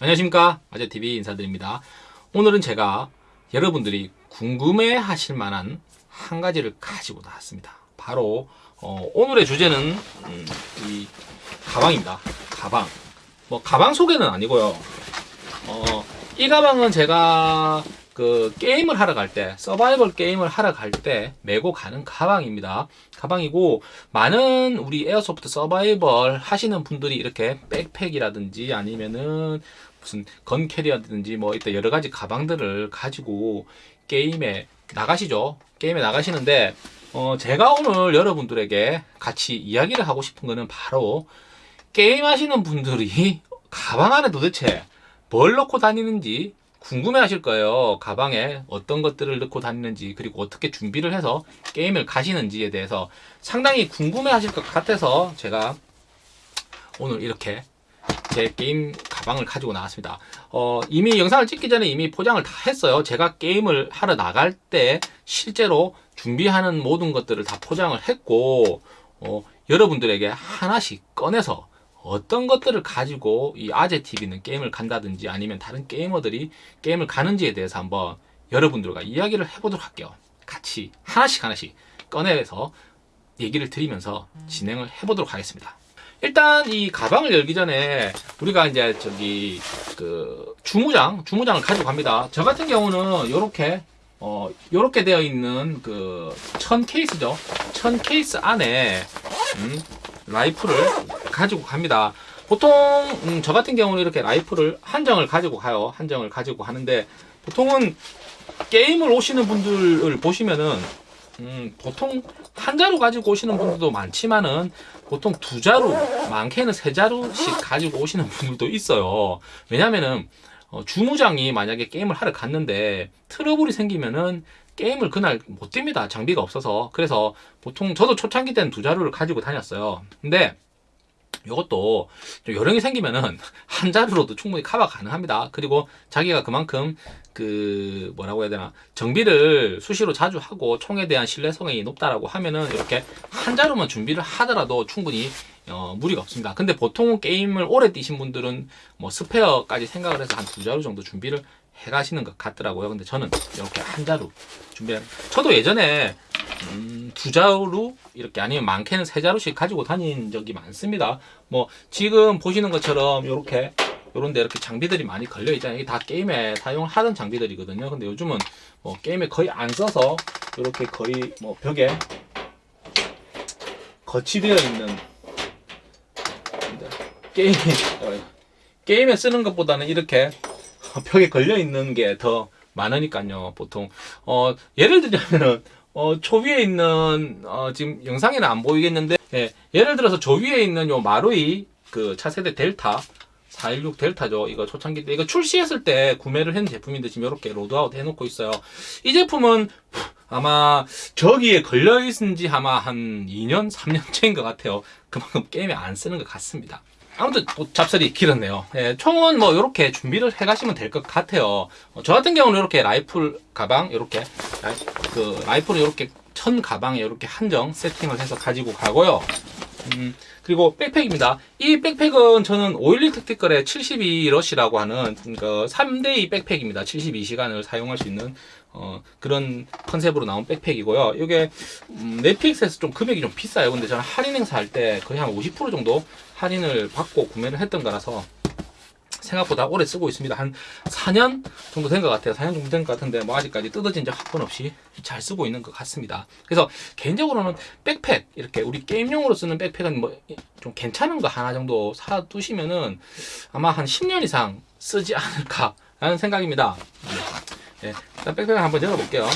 안녕하십니까? 아재TV 인사드립니다. 오늘은 제가 여러분들이 궁금해 하실 만한 한 가지를 가지고 나왔습니다. 바로 어, 오늘의 주제는 음, 이 가방입니다. 가방. 뭐 가방 소개는 아니고요. 어, 이 가방은 제가 그 게임을 하러 갈 때 서바이벌 게임을 하러 갈 때 메고 가는 가방입니다. 가방이고 많은 우리 에어소프트 서바이벌 하시는 분들이 이렇게 백팩이라든지 아니면은 무슨 건 캐리어든지 뭐 이때 여러 가지 가방들을 가지고 게임에 나가시죠 게임에 나가시는데 어 제가 오늘 여러분들에게 같이 이야기를 하고 싶은 거는 바로 게임 하시는 분들이 가방 안에 도대체 뭘 넣고 다니는지 궁금해 하실 거예요. 가방에 어떤 것들을 넣고 다니는지 그리고 어떻게 준비를 해서 게임을 가시는지에 대해서 상당히 궁금해 하실 것 같아서 제가 오늘 이렇게 제 게임 가방을 가지고 나왔습니다. 어, 이미 영상을 찍기 전에 이미 포장을 다 했어요. 제가 게임을 하러 나갈 때 실제로 준비하는 모든 것들을 다 포장을 했고 어, 여러분들에게 하나씩 꺼내서 어떤 것들을 가지고 이 아재 TV는 게임을 간다든지 아니면 다른 게이머들이 게임을 가는지에 대해서 한번 여러분들과 이야기를 해보도록 할게요. 같이 하나씩 하나씩 꺼내서 얘기를 드리면서 진행을 해보도록 하겠습니다. 일단 이 가방을 열기 전에 우리가 이제 저기 그 주무장 주무장을 가지고 갑니다. 저 같은 경우는 이렇게 어 요렇게 되어 있는 그 천 케이스죠. 천 케이스 안에 음, 라이플을 가지고 갑니다. 보통 음, 저 같은 경우는 이렇게 라이플을 한정을 가지고 가요. 한정을 가지고 가는데 보통은 게임을 오시는 분들을 보시면은 음, 보통 한 자루 가지고 오시는 분들도 많지만은 보통 두 자루, 많게는 세 자루씩 가지고 오시는 분들도 있어요. 왜냐면은 어, 주무장이 만약에 게임을 하러 갔는데 트러블이 생기면은 게임을 그날 못 뜁니다. 장비가 없어서. 그래서 보통 저도 초창기 때는 두 자루를 가지고 다녔어요. 근데 이것도 요령이 생기면은 한 자루로도 충분히 커버 가능합니다. 그리고 자기가 그만큼 그 뭐라고 해야 되나 정비를 수시로 자주 하고 총에 대한 신뢰성이 높다라고 하면은 이렇게 한 자루만 준비를 하더라도 충분히 어, 무리가 없습니다. 근데 보통 게임을 오래 뛰신 분들은 뭐 스페어까지 생각을 해서 한 두 자루 정도 준비를 해 가시는 것 같더라고요. 근데 저는 이렇게 한 자루 준비를 저도 예전에 음, 두 자루 이렇게 아니면 많게는 세 자루씩 가지고 다닌 적이 많습니다. 뭐 지금 보시는 것처럼 이렇게 요런데 이렇게 장비들이 많이 걸려 있잖아요. 다 게임에 사용하던 장비들이거든요. 근데 요즘은 뭐 게임에 거의 안 써서 이렇게 거의 뭐 벽에 거치되어 있는 게임 어, 게임에 쓰는 것보다는 이렇게 벽에 걸려 있는 게 더 많으니까요. 보통 어 예를 들자면은 어, 초 위에 있는 어, 지금 영상에는 안 보이겠는데 예, 예를 들어서 저 위에 있는 요 마루이 그 차세대 델타 416 델타죠. 이거 초창기 때 이거 출시했을 때 구매를 했는 제품인데 지금 이렇게 loadout 해놓고 있어요. 이 제품은 아마 저기에 걸려 있은 지 아마 한 2년 3년째인 것 같아요. 그만큼 게임에 안 쓰는 것 같습니다. 아무튼 뭐 잡설이 길었네요. 예, 총은 뭐 이렇게 준비를 해 가시면 될 것 같아요. 어, 저 같은 경우는 이렇게 라이플 가방 이렇게 라이, 그 라이플을 이렇게 천 가방에 이렇게 한정 세팅을 해서 가지고 가고요. 음, 그리고 백팩입니다. 이 백팩은 저는 511 택티컬의 72러시라고 하는 그 3대2 백팩입니다. 72시간을 사용할 수 있는 어, 그런 컨셉으로 나온 백팩이고요. 이게 음, 넷플릭스에서 좀 금액이 좀 비싸요. 근데 저는 할인 행사 할 때 거의 한 50% 정도 할인을 받고 구매를 했던 거라서 생각보다 오래 쓰고 있습니다. 한 4년 정도 된 것 같아요. 4년 정도 된 것 같은데 뭐 아직까지 뜯어진 적 한 번 없이 잘 쓰고 있는 것 같습니다. 그래서 개인적으로는 백팩 이렇게 우리 게임용으로 쓰는 백팩은 뭐 좀 괜찮은 거 하나 정도 사 두시면은 아마 한 10년 이상 쓰지 않을까라는 생각입니다. 네, 일단 백팩을 한번 열어볼게요.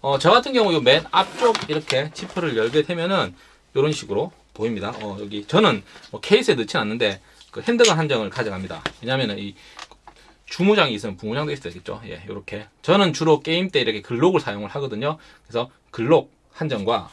어, 저 같은 경우 맨 앞쪽 이렇게 지퍼를 열게 되면은 이런 식으로 보입니다. 어, 여기 저는 뭐 케이스에 넣진 않는데 그 핸드건 한정을 가져갑니다. 왜냐면은 이 주무장이 있으면 부무장도 있어야겠죠. 예, 이렇게 저는 주로 게임 때 이렇게 글록을 사용을 하거든요. 그래서 글록 한정과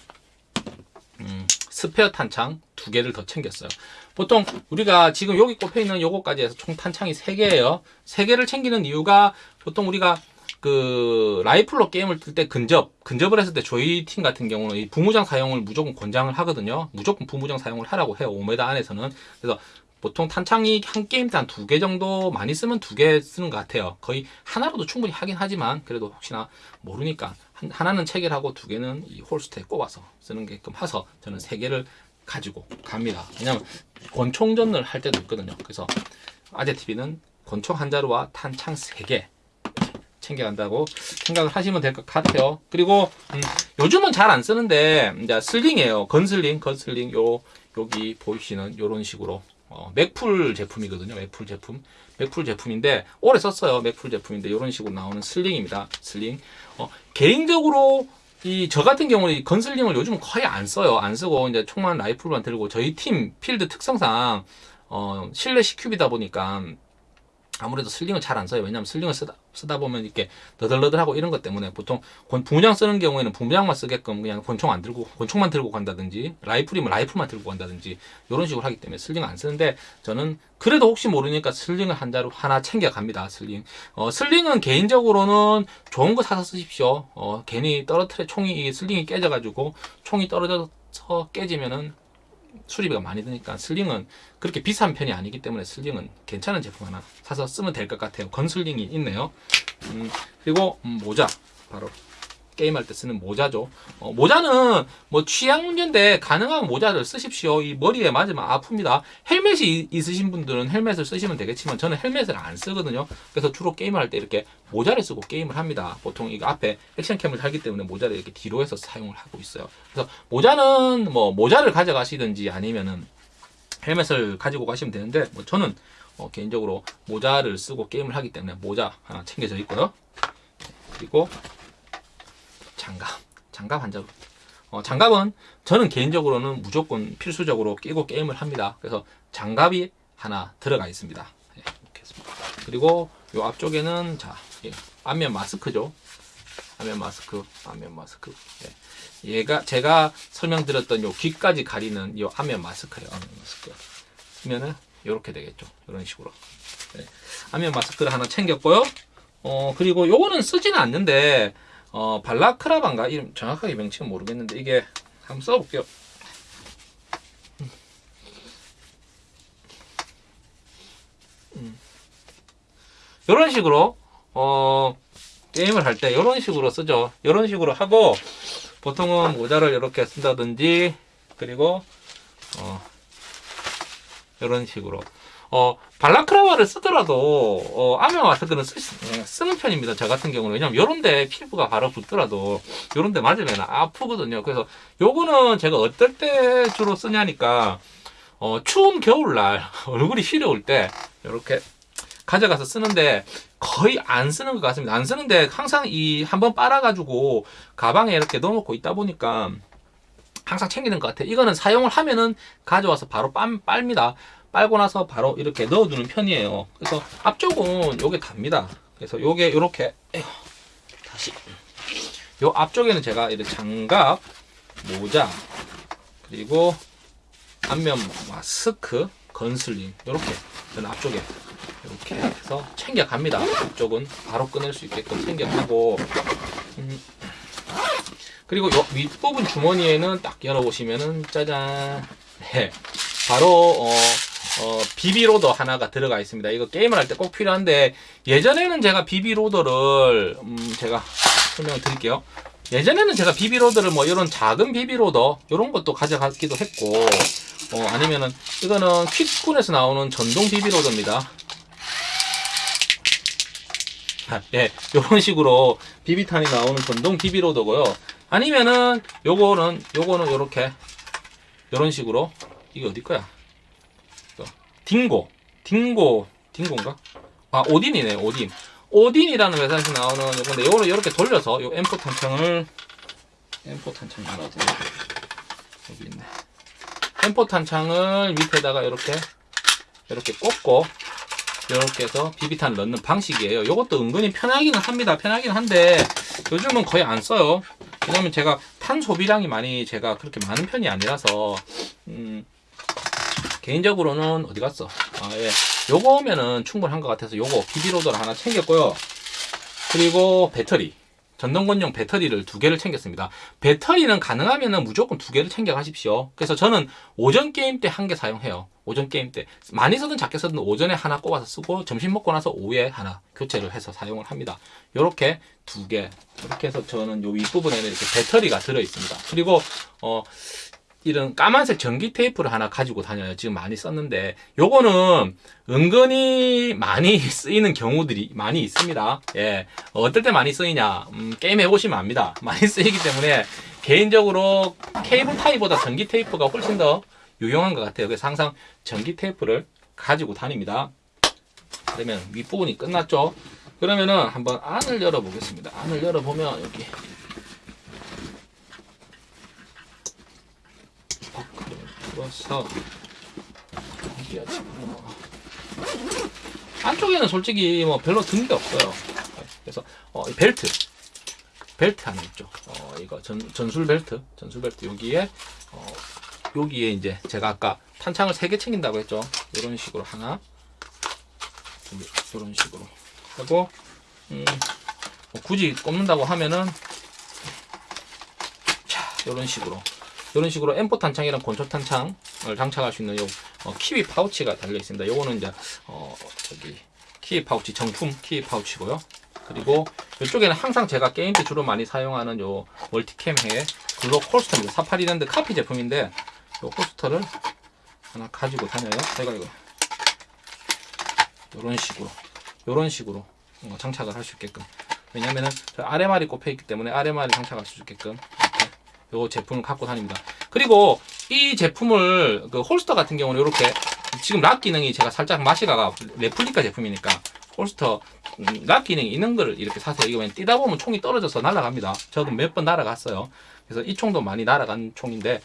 음, 스페어 탄창 두 개를 더 챙겼어요. 보통 우리가 지금 여기 꼽혀 있는 요거까지 해서 총 탄창이 3개예요. 3개를 챙기는 이유가 보통 우리가 그 라이플로 게임을 뜰 때 근접 근접을 했을 때 저희 팀 같은 경우는 이 부무장 사용을 무조건 권장을 하거든요 무조건 부무장 사용을 하라고 해요 5m 안에서는 그래서 보통 탄창이 한 게임 때한두개 정도 많이 쓰면 두 개 쓰는 것 같아요. 거의 하나로도 충분히 하긴 하지만 그래도 혹시나 모르니까 한- 하나는 체결하고 두 개는 이 holster에 꼽아서 쓰는 게끔 해서 저는 세 개를 가지고 갑니다. 왜냐면 권총전을 할 때도 있거든요. 그래서 아재 TV는 권총 한 자루와 탄창 세 개 챙겨간다고 생각을 하시면 될 것 같아요. 그리고 음, 요즘은 잘 안 쓰는데 이제 sling이에요. gun sling, gun sling 요 여기 보이시는 요런 식으로 어, 맥풀 제품이거든요. 맥풀 제품, 맥풀 제품인데 오래 썼어요. 맥풀 제품인데 이런 식으로 나오는 sling입니다. sling. 어, 개인적으로 이저 같은 경우는 이 gun sling을 요즘 거의 안 써요. 안 쓰고 이제 총만 라이플만 들고 저희 팀 필드 특성상 어, 실내 CQB다 보니까 아무래도 sling을 잘 안 써요. 왜냐하면 sling을 쓰다, 쓰다 보면 이렇게 너덜너덜하고 이런 것 때문에 보통 권- 부무장 쓰는 경우에는 부무장만 쓰게끔 그냥 권총 안 들고 권총만 들고 간다든지 라이플이면 라이플만 들고 간다든지 이런 식으로 하기 때문에 sling 안 쓰는데 저는 그래도 혹시 모르니까 sling을 한 자루 하나 챙겨 갑니다. sling. 어, sling은 개인적으로는 좋은 거 사서 쓰십시오. 어, 괜히 떨어뜨려 총이 이 sling이 깨져가지고 총이 떨어져서 깨지면은 수리비가 많이 드니까 sling은 그렇게 비싼 편이 아니기 때문에 sling은 괜찮은 제품 하나 사서 쓰면 될 것 같아요. gun sling이 있네요. 음, 그리고 음, 모자 바로 게임할 때 쓰는 모자죠. 어, 모자는 뭐 취향 문제인데 가능한 모자를 쓰십시오. 이 머리에 맞으면 아픕니다. 헬멧이 이- 있으신 분들은 헬멧을 쓰시면 되겠지만 저는 헬멧을 안 쓰거든요. 그래서 주로 게임을 할때 이렇게 모자를 쓰고 게임을 합니다. 보통 이거 앞에 액션캠을 달기 때문에 모자를 이렇게 뒤로 해서 사용을 하고 있어요. 그래서 모자는 뭐 모자를 가져가시든지 아니면은 헬멧을 가지고 가시면 되는데 뭐 저는 어, 개인적으로 모자를 쓰고 게임을 하기 때문에 모자 하나 챙겨져 있고요. 그리고 장갑, 장갑 한 자루. 어, 장갑은 저는 개인적으로는 무조건 필수적으로 끼고 게임을 합니다. 그래서 장갑이 하나 들어가 있습니다. 예. 그리고 요 앞쪽에는 자 예, 안면 마스크죠. 안면 마스크, 안면 마스크. 예. 얘가 제가 설명드렸던 요 귀까지 가리는 요 안면 마스크예요. 안면 마스크. 쓰면은 이렇게 되겠죠. 이런 식으로. 네. 안면 마스크를 하나 챙겼고요. 어 그리고 요거는 쓰지는 않는데 어 발라크라반가 이름 정확하게 명칭은 모르겠는데 이게 한번 써볼게요. 이런 식으로 어 게임을 할 때 이런 식으로 쓰죠. 이런 식으로 하고 보통은 모자를 이렇게 쓴다든지 그리고 어 이런 식으로 어 발라크라바를 쓰더라도 어 아메 마스크는 쓰, 예, 쓰는 편입니다. 저 같은 경우는 왜냐면 요런데 피부가 바로 붙더라도 요런데 맞으면 아프거든요. 그래서 요거는 제가 어떨 때 주로 쓰냐니까 어 추운 겨울날 얼굴이 시려울 때 이렇게 가져가서 쓰는데 거의 안 쓰는 것 같습니다. 안 쓰는데 항상 이 한번 빨아가지고 가방에 이렇게 넣어놓고 있다 보니까 항상 챙기는 것 같아요. 이거는 사용을 하면은 가져와서 바로 빤, 빨입니다. 빨고 나서 바로 이렇게 넣어두는 편이에요. 그래서 앞쪽은 요게 답니다. 그래서 요게 요렇게 에휴, 다시 요 앞쪽에는 제가 이렇게 장갑, 모자 그리고 안면 마스크, 건슬링 요렇게 저는 앞쪽에 이렇게 해서 챙겨갑니다. 앞쪽은 바로 끊을 수 있게끔 챙겨가고 음, 그리고 요 윗부분 주머니에는 딱 열어보시면은 짜잔 네, 바로 어, 어, 비비로더 하나가 들어가 있습니다. 이거 게임을 할 때 꼭 필요한데 예전에는 제가 비비로더를 음, 제가 설명을 드릴게요. 예전에는 제가 비비로더를 뭐 이런 작은 비비로더 이런 것도 가져가기도 했고 어, 아니면은 이거는 퀵군에서 나오는 전동 비비로더입니다. 아, 예, 요런 식으로 비비탄이 나오는 전동 비비로더고요. 아니면은 요거는 요거는 요렇게 요런 식으로 이게 어디 거야? 딩고, 딩고, 딩고인가? 아 오딘이네, 오딘. 오딘이라는 회사에서 나오는 요건데 요거를 이렇게 돌려서 요 M4 탄창을 M4 탄창이 하나 있나? 여기 있네. M4 탄창을 밑에다가 이렇게 이렇게 꽂고 이렇게 해서 비비탄 넣는 방식이에요. 이것도 은근히 편하기는 합니다. 편하긴 한데 요즘은 거의 안 써요. 왜냐면 제가 탄 소비량이 많이 제가 그렇게 많은 편이 아니라서 음, 개인적으로는 어디 갔어? 아 예, 요거면은 충분한 것 같아서 요거 비비로더를 하나 챙겼고요. 그리고 배터리. 전동건용 배터리를 두 개를 챙겼습니다. 배터리는 가능하면은 무조건 두 개를 챙겨 가십시오. 그래서 저는 오전 게임 때 한 개 사용해요. 오전 게임 때 많이 쓰든 작게 쓰든 오전에 하나 꼽아서 쓰고 점심 먹고 나서 오후에 하나 교체를 해서 사용을 합니다. 이렇게 두 개. 이렇게 해서 저는 요 윗부분에는 이렇게 배터리가 들어 있습니다. 그리고 어 이런 까만색 전기 테이프를 하나 가지고 다녀요. 지금 많이 썼는데 요거는 은근히 많이 쓰이는 경우들이 많이 있습니다. 예. 어떨 때 많이 쓰이냐? 음, 게임 해보시면 압니다. 많이 쓰이기 때문에 개인적으로 케이블 타이보다 전기 테이프가 훨씬 더 유용한 것 같아요. 그래서 항상 전기 테이프를 가지고 다닙니다. 그러면 윗부분이 끝났죠? 그러면은 한번 안을 열어보겠습니다. 안을 열어보면 여기 버클을 풀어서 여기가 지금 뭐 안쪽에는 솔직히 뭐 별로 든 게 없어요. 그래서 어, 이 벨트. 벨트 하나 있죠. 어, 이거 전, 전술 벨트. 전술 벨트 여기에 어, 여기에 이제 제가 아까 탄창을 3개 챙긴다고 했죠. 이런 식으로 하나. 이런 식으로. 하고 음, 뭐 굳이 꼽는다고 하면은 자 이런 식으로 이런 식으로 M4 탄창이랑 권총 탄창을 장착할 수 있는 요 어, 키위 파우치가 달려 있습니다. 요거는 이제 어 저기 키위 파우치 정품 키위 파우치고요. 그리고 이쪽에는 항상 제가 게임 때 주로 많이 사용하는 요 multicam의 글록 holster입니다. 사파리랜드 카피 제품인데 요 holster를 하나 가지고 다녀요. 제가 이거 이런 식으로 이런 식으로 어, 장착을 할 수 있게끔 왜냐면은 저 RMR이 꼽혀 있기 때문에 RMR이 장착할 수 있게끔 요 제품을 갖고 다닙니다. 그리고 이 제품을 그 holster 같은 경우는 이렇게 지금 lock 기능이 제가 살짝 맛이 가가 레플리카 제품이니까 holster 음, lock 기능이 있는 거를 이렇게 사세요. 이거 그냥 뛰다 보면 총이 떨어져서 날아갑니다. 저도 몇 번 날아갔어요. 그래서 이 총도 많이 날아간 총인데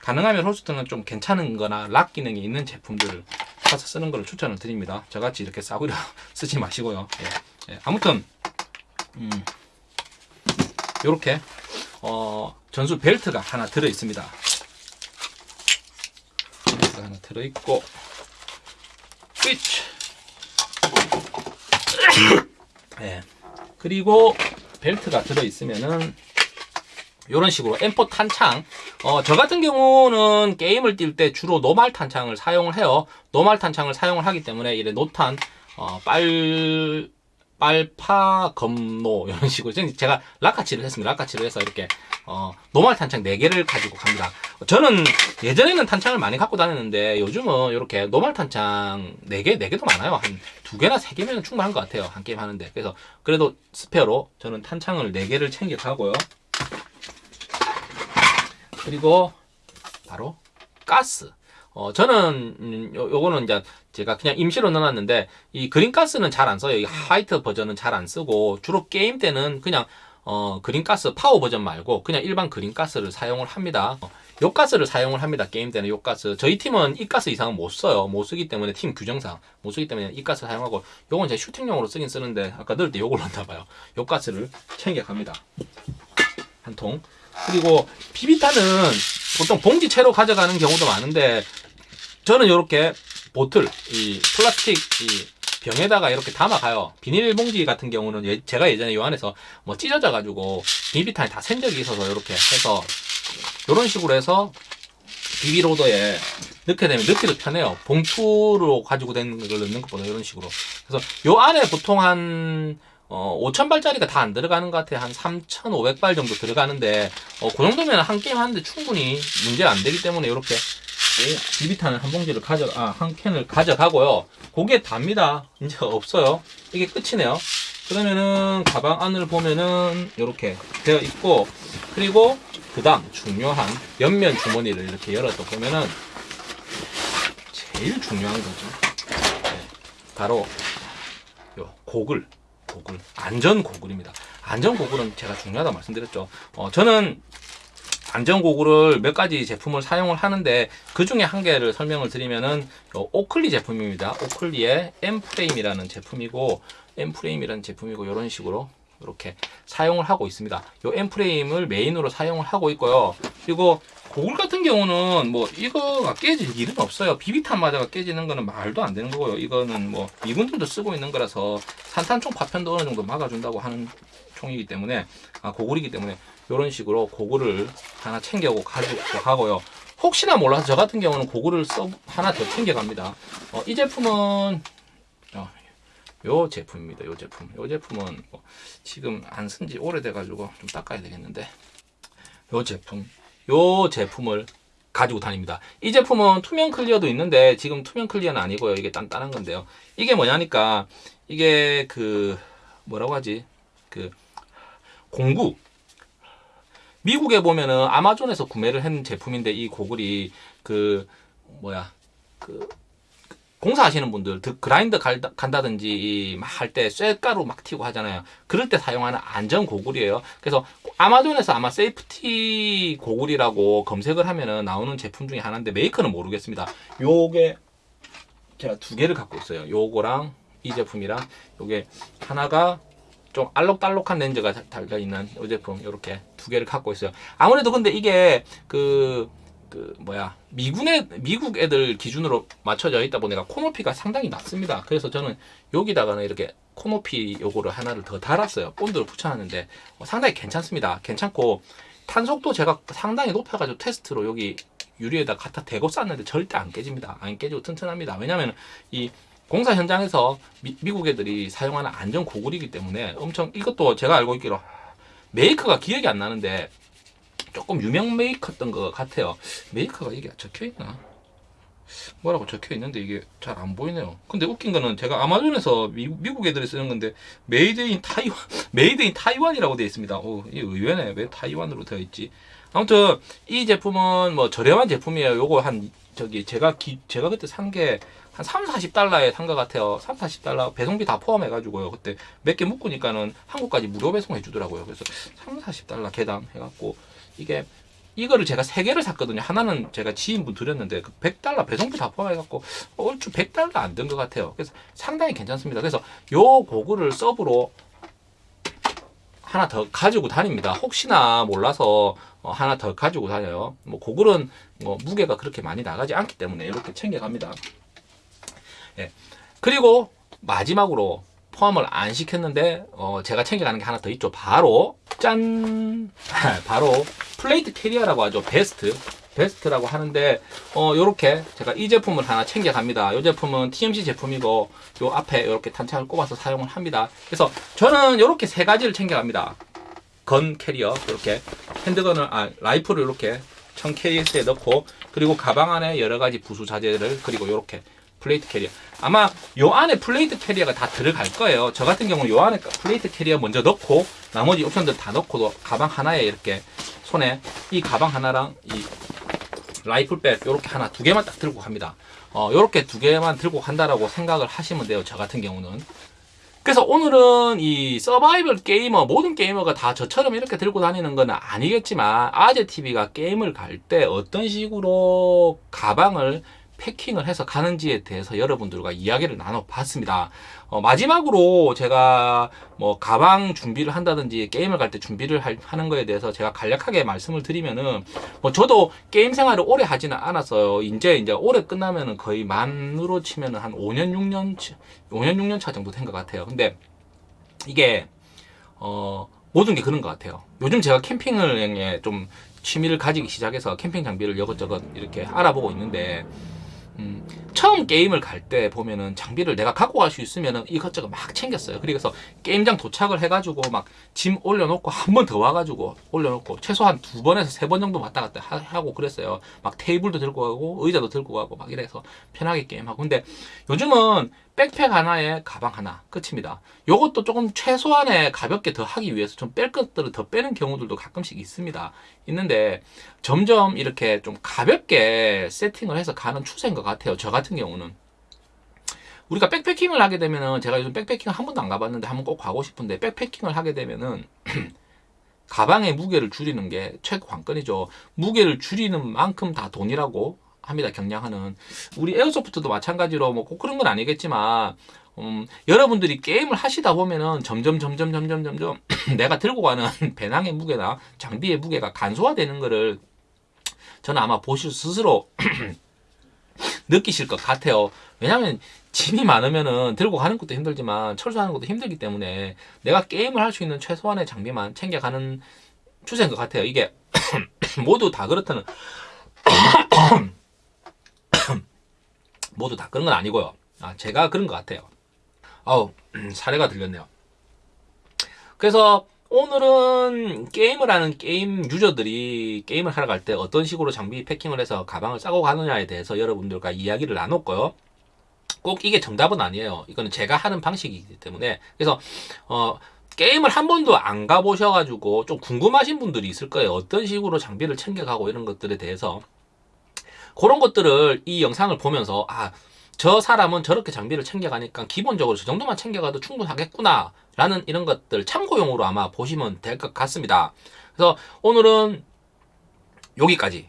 가능하면 holster는 좀 괜찮은 거나 lock 기능이 있는 제품들을 사서 쓰는 걸 추천을 드립니다. 저같이 이렇게 싸구려 쓰지 마시고요. 예, 예. 아무튼 음, 이렇게 어, 전술 벨트가 하나 들어 있습니다. 벨트가 하나 들어 있고 예. 그리고 벨트가 들어 있으면은 이런 식으로 M4 탄창 어, 저 같은 경우는 게임을 뛸 때 주로 노말 탄창을 사용을 해요 노말 탄창을 사용을 하기 때문에 이래 노탄 어, 빨 빨파 검노 이런 식으로. 제가 락카칠을 했습니다. 락카칠을 해서 이렇게 어, normal 탄창 4개를 가지고 갑니다. 저는 예전에는 탄창을 많이 갖고 다녔는데 요즘은 이렇게 normal 탄창 4개 4개도 많아요. 한 2개나 3개면 충분한 것 같아요. 한 게임 하는데. 그래서 그래도 스페어로 저는 탄창을 4개를 챙겨 가고요. 그리고 바로 가스. 어, 저는 음, 요, 요거는 이제 제가 그냥 임시로 넣어놨는데 이 green gas는 잘 안 써요. 이 화이트 버전은 잘 안 쓰고 주로 게임 때는 그냥 어, green gas 파워 버전 말고 그냥 일반 green gas를 사용을 합니다. 어, 요 가스를 사용을 합니다. 게임 때는 요 가스. 저희 팀은 이 가스 이상은 못 써요. 못 쓰기 때문에 팀 규정상 못 쓰기 때문에 이 가스 사용하고 요건 제 슈팅용으로 쓰긴 쓰는데 아까 넣을 때 요걸 넣나 봐요. 요 가스를 챙겨 갑니다. 한 통. 그리고 비비탄은 보통 봉지채로 가져가는 경우도 많은데 저는 이렇게 보틀 이 플라스틱 이 병에다가 이렇게 담아가요. 비닐봉지 같은 경우는 예- 제가 예전에 요 안에서 뭐 찢어져 가지고 비비탄이 다샌 적이 있어서 이렇게 해서 이런 식으로 해서 비비로더에 넣게 되면 넣기도 편해요. 봉투로 가지고 된 걸 넣는 것보다 이런 식으로. 그래서 요 안에 보통 한 어, 5,000발짜리가 다 안 들어가는 것 같아요. 한 3,500발 정도 들어가는데, 어, 그 정도면 한 게임 하는데 충분히 문제가 안 되기 때문에 이렇게 비비탄을 한 봉지를 가져, 아, 한 캔을 가져가고요. 그게 답니다. 이제 없어요. 이게 끝이네요. 그러면은 가방 안을 보면은 이렇게 되어 있고, 그리고 그 다음 중요한 옆면 주머니를 이렇게 열어서 보면은 제일 중요한 거죠. 네, 바로 요 고글. 고글 안전 고글입니다. 안전 고글은 제가 중요하다 고 말씀드렸죠. 어, 저는 안전 고글을 몇 가지 제품을 사용을 하는데 그 중에 한 개를 설명을 드리면은 요 오클리 제품입니다. 오클리의 M 프레임이라는 제품이고 M 프레임이라는 제품이고 이런 식으로 이렇게 사용을 하고 있습니다. 요 M 프레임을 메인으로 사용을 하고 있고요. 그리고 고글 같은 경우는 뭐 이거가 깨질 일은 없어요. 비비탄 맞아가 깨지는 거는 말도 안 되는 거고요. 이거는 뭐 미군들도 쓰고 있는 거라서 산탄총 파편도 어느 정도 막아준다고 하는 총이기 때문에 아 고글이기 때문에 이런 식으로 고글을 하나 챙겨고 가지고 가고요. 혹시나 몰라서 저 같은 경우는 고글을 써 하나 더 챙겨갑니다. 어, 이 제품은 어, 요 제품입니다. 요 제품. 요 제품은 뭐 지금 안 쓴 지 오래돼가지고 좀 닦아야 되겠는데 요 제품. 요 제품을 가지고 다닙니다. 이 제품은 투명 clear도 있는데 지금 투명 clear는 아니고요. 이게 단단한 건데요. 이게 뭐냐니까 이게 그 뭐라고 하지? 그 공구 미국에 보면은 아마존에서 구매를 한 제품인데 이 고글이 그 뭐야 그 공사하시는 분들 드- 그라인더 갈- 간다든지 막할때 쇠가루 막 튀고 하잖아요. 그럴 때 사용하는 안전 고글이에요. 그래서 아마존에서 아마 safety 고글이라고 검색을 하면은 나오는 제품 중에 하나인데 메이커는 모르겠습니다. 요게 제가 두 개를 갖고 있어요. 요거랑 이 제품이랑 요게 하나가 좀 알록달록한 렌즈가 다- 달려있는 이 제품 이렇게 두 개를 갖고 있어요. 아무래도 근데 이게 그, 그 뭐야 미군의 미국 애들 기준으로 맞춰져 있다 보니까 코높이가 상당히 낮습니다. 그래서 저는 여기다가는 이렇게 코높이 요거를 하나를 더 달았어요. 본드를 붙여놨는데 어, 상당히 괜찮습니다. 괜찮고 탄속도 제가 상당히 높여가지고 테스트로 여기 유리에다 갖다 대고 쐈는데 절대 안 깨집니다. 안 깨지고 튼튼합니다. 왜냐면 이 공사 현장에서 미, 국 애들이 사용하는 안전 고글이기 때문에 엄청 이것도 제가 알고 있기로 메이커가 기억이 안 나는데 조금 유명 메이커였던 것 같아요. 메이커가 이게 적혀 있나? 뭐라고 적혀 있는데 이게 잘 안 보이네요. 근데 웃긴 거는 제가 아마존에서 미, 미국 애들이 쓰는 건데 made in Taiwan made in Taiwan이라고 되어 있습니다. 오, 이 의외네. 왜 타이완으로 되어 있지? 아무튼 이 제품은 뭐 저렴한 제품이에요. 요거 한 저기 제가 기, 제가 그때 산게 한 3, 40달러에 산 것 같아요. 3, 40달러 배송비 다 포함해 가지고요. 그때 몇 개 묶으니까는 한국까지 무료 배송해 주더라고요. 그래서 3, 40달러 개당 해 갖고 이게 이거를 제가 세 개를 샀거든요. 하나는 제가 지인분 드렸는데 그 100달러 배송비 다 포함해 갖고 얼추 100달러 안된것 같아요. 그래서 상당히 괜찮습니다. 그래서 요 고글을 서브로 하나 더 가지고 다닙니다. 혹시나 몰라서 어, 하나 더 가지고 다녀요. 뭐 고글은 뭐 무게가 그렇게 많이 나가지 않기 때문에 이렇게 챙겨갑니다. 예. 그리고 마지막으로 포함을 안 시켰는데 어, 제가 챙겨가는 게 하나 더 있죠. 바로 짠! 바로 plate carrier라고 하죠. vest. vest라고 하는데 어 요렇게 제가 이 제품을 하나 챙겨갑니다. 이 제품은 TMC 제품이고 요 앞에 이렇게 탄창을 꼽아서 사용을 합니다. 그래서 저는 이렇게 세 가지를 챙겨갑니다. gun carrier 이렇게 handgun을 아 라이플을 이렇게 총 케이스에 넣고 그리고 가방 안에 여러 가지 부수 자재를 그리고 이렇게 plate carrier 아마 요 안에 plate carrier가 다 들어갈 거예요. 저 같은 경우는 요 안에 plate carrier 먼저 넣고 나머지 옵션들 다 넣고도 가방 하나에 이렇게 손에 이 가방 하나랑 이 라이플백 이렇게 하나 두 개만 딱 들고 갑니다. 어 이렇게 두 개만 들고 간다라고 생각을 하시면 돼요. 저 같은 경우는. 그래서 오늘은 이 서바이벌 게이머 모든 게이머가 다 저처럼 이렇게 들고 다니는 건 아니겠지만 아재 TV가 게임을 갈 때 어떤 식으로 가방을 패킹을 해서 가는지에 대해서 여러분들과 이야기를 나눠봤습니다. 어, 마지막으로 제가 뭐 가방 준비를 한다든지 게임을 갈 때 준비를 할- 하는 거에 대해서 제가 간략하게 말씀을 드리면은 뭐 저도 게임 생활을 오래 하지는 않았어요. 이제 이제 올해 끝나면은 거의 만으로 치면은 한 5년 6년 5년 6년 차 정도 된 것 같아요. 근데 이게 어 모든 게 그런 것 같아요. 요즘 제가 캠핑을 좀 취미를 가지기 시작해서 캠핑 장비를 이것저것 이렇게 알아보고 있는데 음, 처음 게임을 갈 때 보면은 장비를 내가 갖고 갈 수 있으면은 이것저것 막 챙겼어요. 그래서 게임장 도착을 해가지고 막 짐 올려놓고 한 번 더 와가지고 올려놓고 최소한 두 번에서 세 번 정도 왔다 갔다 하- 하고 그랬어요. 막 테이블도 들고 가고 의자도 들고 가고 막 이래서 편하게 게임하고. 근데 요즘은 백팩 하나에 가방 하나 끝입니다. 요것도 조금 최소한의 가볍게 더 하기 위해서 좀 뺄 것들을 더 빼는 경우들도 가끔씩 있습니다. 있는데 점점 이렇게 좀 가볍게 세팅을 해서 가는 추세인 것 같아요. 저 같은 경우는. 우리가 백패킹을 하게 되면은 제가 요즘 백패킹 한 번도 안 가봤는데 한번 꼭 가고 싶은데 백패킹을 하게 되면은 가방의 무게를 줄이는 게 최고 관건이죠. 무게를 줄이는 만큼 다 돈이라고 합니다. 경량하는 우리 에어소프트도 마찬가지로 뭐 꼭 그런 건 아니겠지만 음, 여러분들이 게임을 하시다 보면은 점점 점점 점점 점점 내가 들고 가는 배낭의 무게나 장비의 무게가 간소화되는 거를 저는 아마 보실 스스로 느끼실 것 같아요. 왜냐하면 짐이 많으면은 들고 가는 것도 힘들지만 철수하는 것도 힘들기 때문에 내가 게임을 할 수 있는 최소한의 장비만 챙겨가는 추세인 것 같아요. 이게 모두 다 그렇다는 모두 다 그런 건 아니고요. 아, 제가 그런 것 같아요. 아우, 사례가 들렸네요. 그래서 오늘은 게임을 하는 게임 유저들이 게임을 하러 갈 때 어떤 식으로 장비 패킹을 해서 가방을 싸고 가느냐에 대해서 여러분들과 이야기를 나눴고요. 꼭 이게 정답은 아니에요. 이거는 제가 하는 방식이기 때문에. 그래서, 어, 게임을 한 번도 안 가보셔가지고 좀 궁금하신 분들이 있을 거예요. 어떤 식으로 장비를 챙겨가고 이런 것들에 대해서. 그런 것들을 이 영상을 보면서, 아, 저 사람은 저렇게 장비를 챙겨가니까 기본적으로 저 정도만 챙겨가도 충분하겠구나. 라는 이런 것들 참고용으로 아마 보시면 될 것 같습니다. 그래서 오늘은 여기까지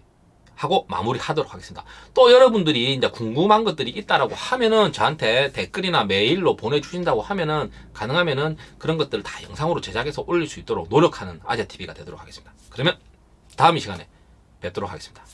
하고 마무리하도록 하겠습니다. 또 여러분들이 이제 궁금한 것들이 있다라고 하면은 저한테 댓글이나 메일로 보내주신다고 하면은 가능하면은 그런 것들을 다 영상으로 제작해서 올릴 수 있도록 노력하는 아재TV가 되도록 하겠습니다. 그러면 다음 이 시간에 뵙도록 하겠습니다.